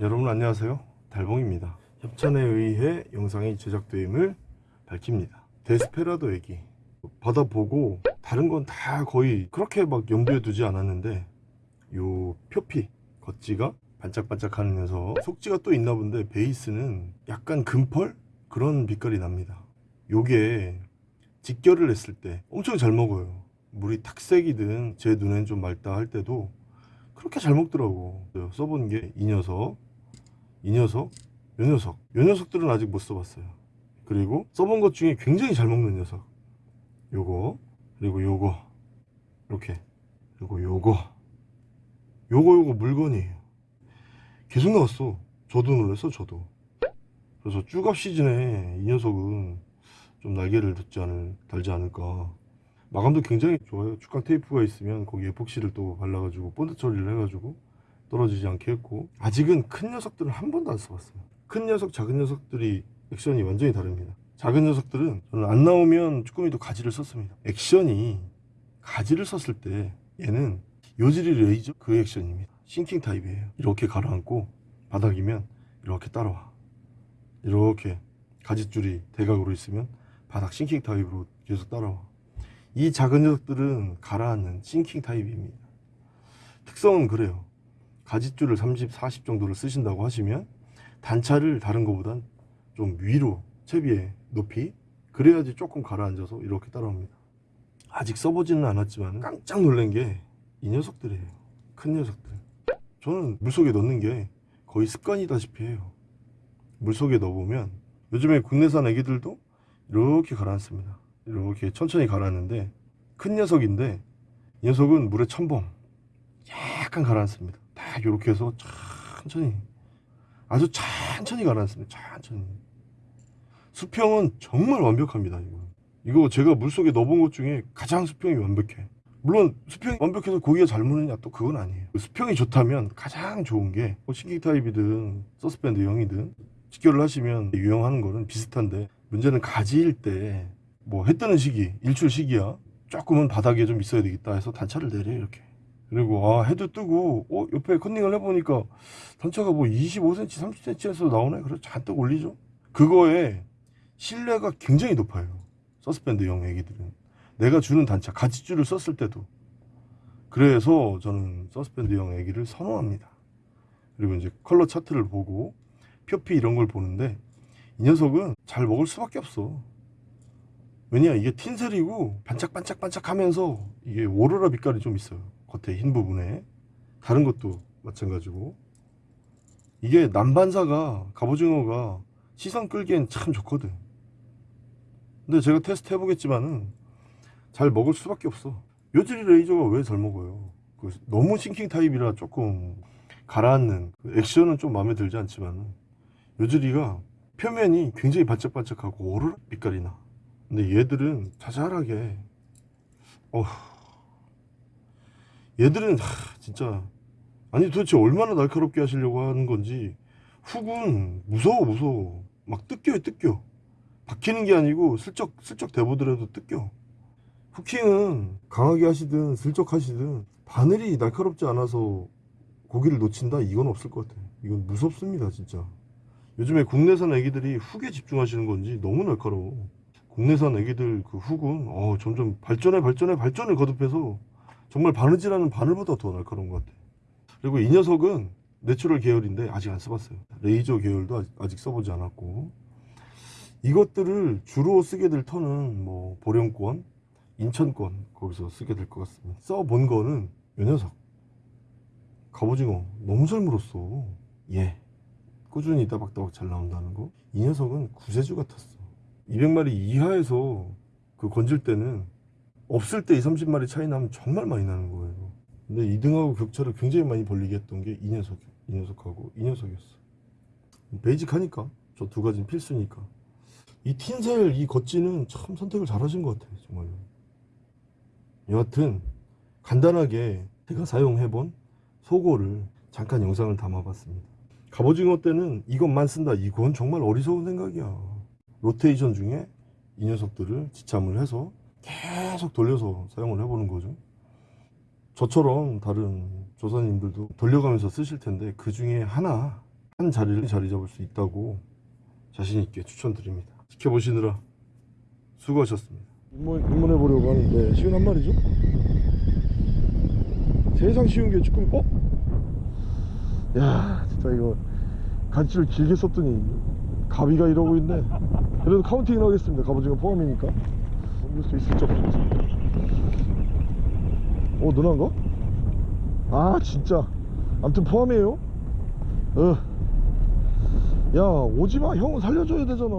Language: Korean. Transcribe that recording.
여러분 안녕하세요. 달봉입니다. 협찬에 의해 영상이 제작됨을 밝힙니다. 데스페라도 얘기. 받아보고 다른 건 다 거의 그렇게 막 염두에 두지 않았는데 요 표피 겉지가 반짝반짝 하면서 속지가 또 있나 본데 베이스는 약간 금펄? 그런 빛깔이 납니다. 요게 직결을 했을 때 엄청 잘 먹어요. 물이 탁색이든 제 눈엔 좀 맑다 할 때도 그렇게 잘 먹더라고. 써본 게 이 녀석 이 녀석 요 녀석. 요 녀석들은 아직 못 써봤어요. 그리고 써본 것 중에 굉장히 잘 먹는 녀석. 요거 그리고 요거. 이렇게. 그리고 요거. 요거 요거 물건이에요. 계속 나왔어. 저도 놀랐어 저도. 그래서 쭈갑 시즌에 이 녀석은 좀 날개를 듣지 않을, 달지 않을까. 마감도 굉장히 좋아요. 축광 테이프가 있으면 거기 에폭시를 또 발라가지고 본드 처리를 해가지고 떨어지지 않게 했고 아직은 큰 녀석들은 한 번도 안 써봤어요. 큰 녀석 작은 녀석들이 액션이 완전히 다릅니다. 작은 녀석들은 저는 안 나오면 쭈꾸미도 가지를 썼습니다. 액션이 가지를 썼을 때 얘는 요즈리 레이저? 그 액션입니다. sinking 타입이에요. 이렇게 가라앉고 바닥이면 이렇게 따라와. 이렇게 가지줄이 대각으로 있으면 바닥 sinking 타입으로 계속 따라와. 이 작은 녀석들은 가라앉는 sinking 타입입니다. 특성은 그래요 가지줄을 30, 40 정도를 쓰신다고 하시면 단차를 다른 것보단 좀 위로 채비의 높이 그래야지 조금 가라앉아서 이렇게 따라옵니다. 아직 써보지는 않았지만 깜짝 놀란 게 이 녀석들이에요. 큰 녀석들. 저는 물속에 넣는 게 거의 습관이다시피 해요. 물속에 넣어보면 요즘에 국내산 에기들도 이렇게 가라앉습니다. 이렇게 천천히 가라앉는데 큰 녀석인데 이 녀석은 물에 첨벙. 약간 가라앉습니다 딱 이렇게 해서 천천히. 아주 천천히 가라앉습니다. 천천히. 수평은 정말 완벽합니다 이거. 이거 제가 물속에 넣어본 것 중에 가장 수평이 완벽해. 물론 수평이 완벽해서 고기가 잘 무느냐 또 그건 아니에요. 수평이 좋다면 가장 좋은 게 sinking 타입이든 suspend 형이든 직결을 하시면 유용하는 거는 비슷한데 문제는 가지일 때 뭐 해 뜨는 시기 일출 시기야. 조금은 바닥에 좀 있어야 되겠다 해서 단차를 내려 이렇게 그리고 아 해도 뜨고 어 옆에 컨닝을 해보니까 단차가 뭐 25cm 30cm에서 나오네? 그래서 잔뜩 올리죠? 그거에 신뢰가 굉장히 높아요. 서스펜드형 애기들은. 내가 주는 단차 가지줄을 썼을 때도. 그래서 저는 서스펜드형 애기를 선호합니다. 그리고 이제 컬러 차트를 보고 표피 이런 걸 보는데 이 녀석은 잘 먹을 수밖에 없어. 왜냐 이게 틴셀이고 반짝반짝반짝 하면서 이게 오로라 빛깔이 좀 있어요 겉에 흰 부분에 다른 것도 마찬가지고. 이게 남반사가 갑오징어가 시선 끌기엔 참 좋거든. 근데 제가 테스트 해보겠지만은 잘 먹을 수밖에 없어. 요즈리 레이저가 왜 잘 먹어요? 그 너무 sinking 타입이라 조금 가라앉는 그 액션은 좀 마음에 들지 않지만 요즈리가 표면이 굉장히 반짝반짝하고 오로라 빛깔이 나. 근데 얘들은 자잘하게 어 얘들은 하, 진짜. 아니 도대체 얼마나 날카롭게 하시려고 하는 건지. 훅은 무서워 무서워. 막 뜯겨요 뜯겨. 박히는 게 아니고 슬쩍 슬쩍 대보더라도 뜯겨. hooking은 강하게 하시든 슬쩍 하시든 바늘이 날카롭지 않아서 고기를 놓친다? 이건 없을 것 같아 이건 무섭습니다 진짜. 요즘에 국내산 애기들이 훅에 집중하시는 건지 너무 날카로워. 국내산 애기들 그 훅은 어, 점점 발전에 발전에 발전을 거듭해서 정말 바느질하는 바늘보다 더 날카로운 것 같아. 그리고 이 녀석은 내추럴 계열인데 아직 안 써봤어요. 레이저 계열도 아직, 써보지 않았고. 이것들을 주로 쓰게 될 턴은 뭐 보령권 인천권 거기서 쓰게 될 것 같습니다. 써본 거는 이 녀석. 갑오징어. 너무 잘 물었어. 예. 꾸준히 따박따박 잘 나온다는 거. 이 녀석은 구세주 같았어. 200마리 이하에서 그 건질 때는 없을 때 2, 30마리 차이 나면 정말 많이 나는 거예요. 근데 2등하고 격차를 굉장히 많이 벌리게 했던 게 이 녀석 이 녀석하고 이 녀석이었어 베이직하니까 저 두 가지는 필수니까. 이 틴셀 이 겉지는 참 선택을 잘 하신 것 같아요 정말로. 여하튼 간단하게 제가 사용해본 소고를 잠깐 영상을 담아봤습니다. 갑오징어 때는 이것만 쓴다. 이건 정말 어리석은 생각이야. 로테이션 중에 이 녀석들을 지참을 해서 계속 돌려서 사용을 해보는 거죠 저처럼 다른 조사님들도 돌려가면서 쓰실 텐데 그 중에 하나 한 자리를 자리 잡을 수 있다고 자신 있게 추천드립니다. 지켜보시느라 수고하셨습니다. 입문, 입문해 보려고 하는데 쉬운 한 말이죠? 세상 쉬운 게 쭈꾸미 어? 야 진짜 이거 간치를 길게 썼더니 가비가 이러고 있네 그래도 카운팅을 하겠습니다 갑오징어 포함이니까 넘길 수 있을지. 없을지 어 누나인가? 아 진짜. 암튼 포함이에요. 어. 야 오지마. 형은 살려줘야 되잖아